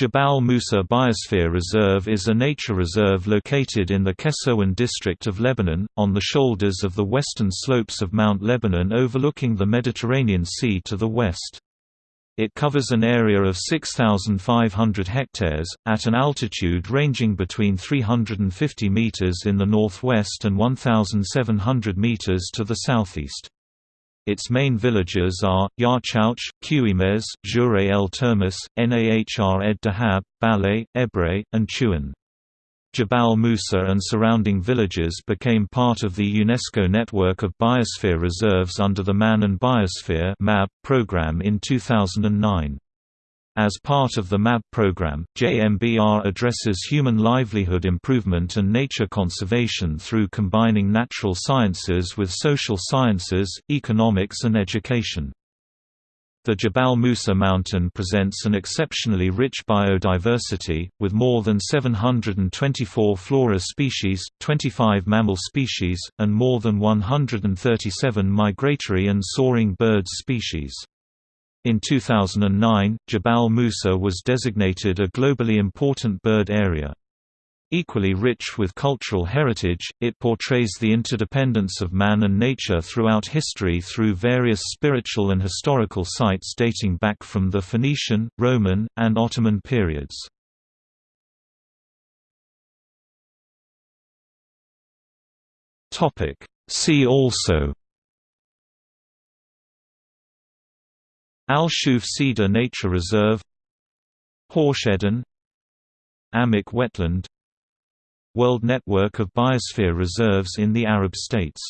Jabal Musa Biosphere Reserve is a nature reserve located in the Keserwan district of Lebanon, on the shoulders of the western slopes of Mount Lebanon overlooking the Mediterranean Sea to the west. It covers an area of 6,500 hectares, at an altitude ranging between 350 meters in the northwest and 1,700 meters to the southeast. Its main villages are, Yarchouch, Qimez, Jure el Termis, Nahr ed Dahab, Baleh, Ebre, and Chuan. Jabal Musa and surrounding villages became part of the UNESCO network of biosphere reserves under the Man and Biosphere program in 2009. As part of the MAB program, JMBR addresses human livelihood improvement and nature conservation through combining natural sciences with social sciences, economics and education. The Jabal Musa mountain presents an exceptionally rich biodiversity, with more than 724 flora species, 25 mammal species, and more than 137 migratory and soaring birds species. In 2009, Jabal Musa was designated a globally important bird area. Equally rich with cultural heritage, it portrays the interdependence of man and nature throughout history through various spiritual and historical sites dating back from the Phoenician, Roman, and Ottoman periods. See also Al-Shuf Cedar Nature Reserve Horshedden Aammiq Wetland World Network of Biosphere Reserves in the Arab States